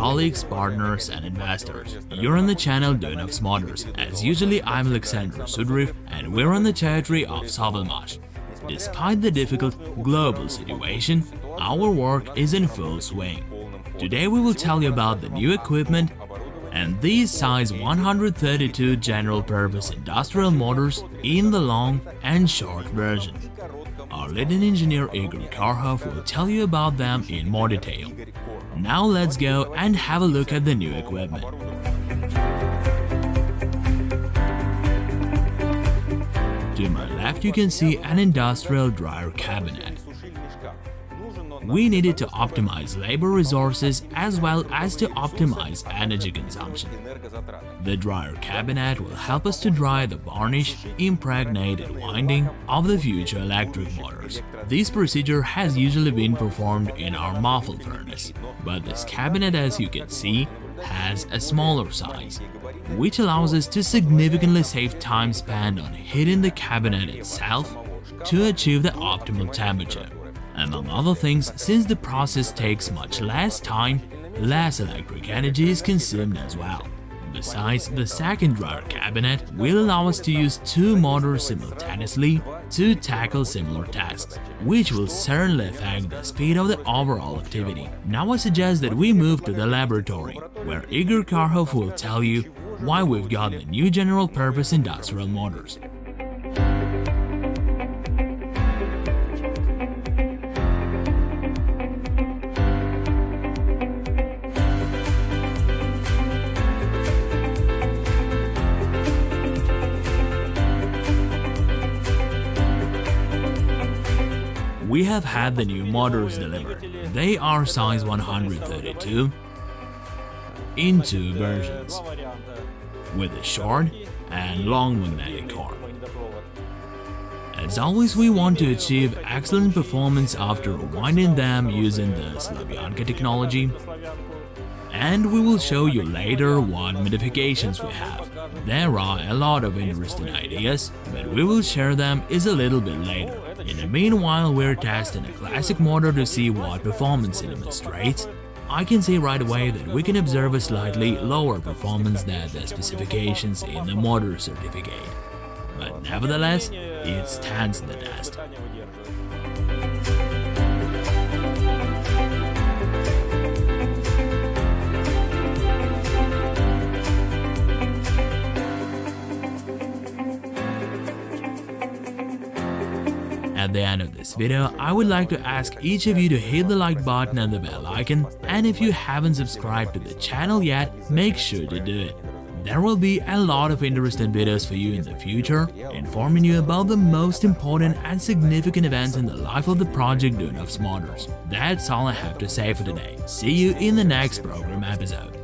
colleagues, partners and investors. You're on the channel Duyunov's Motors. As usually, I'm Alexander Sudriv and we're on the territory of Sovelmash. Despite the difficult global situation, our work is in full swing. Today we will tell you about the new equipment and these size 132 general-purpose industrial motors in the long and short version. Our leading engineer Igor Karhov will tell you about them in more detail. Now let's go and have a look at the new equipment. To my left you can see an industrial dryer cabinet. We needed to optimize labor resources as well as to optimize energy consumption. The dryer cabinet will help us to dry the varnish, impregnated winding of the future electric motors. This procedure has usually been performed in our muffle furnace, but this cabinet as you can see has a smaller size, which allows us to significantly save time spent on heating the cabinet itself to achieve the optimal temperature. Among other things, since the process takes much less time, less electric energy is consumed as well. Besides, the second dryer cabinet will allow us to use two motors simultaneously to tackle similar tasks, which will certainly affect the speed of the overall activity. Now I suggest that we move to the laboratory, where Igor Karhov will tell you why we've got the new general-purpose industrial motors. We have had the new motors delivered. They are size 132 in two versions, with a short and long magnetic core. As always, we want to achieve excellent performance after winding them using the Slavyanka technology, and we will show you later what modifications we have. There are a lot of interesting ideas, but we will share them is a little bit later. In the meanwhile, we're testing a classic motor to see what performance it demonstrates. I can say right away that we can observe a slightly lower performance than the specifications in the motor certificate. But nevertheless, it stands the test. At the end of this video, I would like to ask each of you to hit the like button and the bell icon, and if you haven't subscribed to the channel yet, make sure to do it. There will be a lot of interesting videos for you in the future, informing you about the most important and significant events in the life of the project Duyunov's Motors. That's all I have to say for today. See you in the next program episode.